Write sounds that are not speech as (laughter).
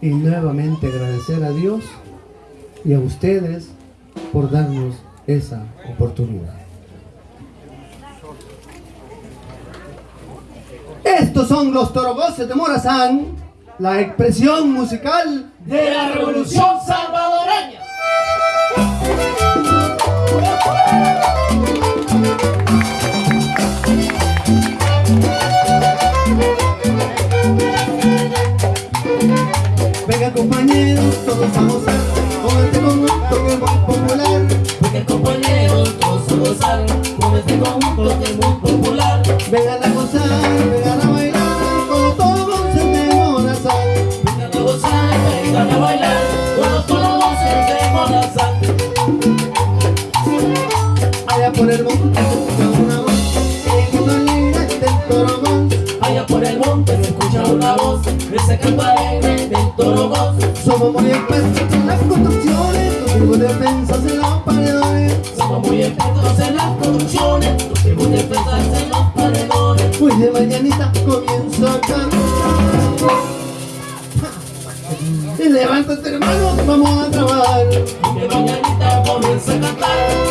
y nuevamente agradecer a Dios y a ustedes por darnos esa oportunidad. Estos son los torogoces de Morazán, la expresión musical de la revolución salvadoreña. Venga compañeros, todos a gozar con este conjunto que es muy popular. Venga compañeros, todos a gozar con este conjunto que es muy popular. Vengan a gozar, vengan a bailar con los torogoces de Morazán. Vengan a gozar, vengan a bailar con los torogoces de Morazán. Allá por el monte una voz que grito alegre del torogón. Allá por el monte escucha una voz, ese canto alegre del torogón. Somos muy expertos en las construcciones, tuvimos defensas en los paredones. Somos muy expertos en las producciones, no tenemos defensas en los paredones. Hoy de mañanita comienzo a cantar. Y (laughs) levántate hermano, vamos a trabajar. Y de mañanita comienza a cantar.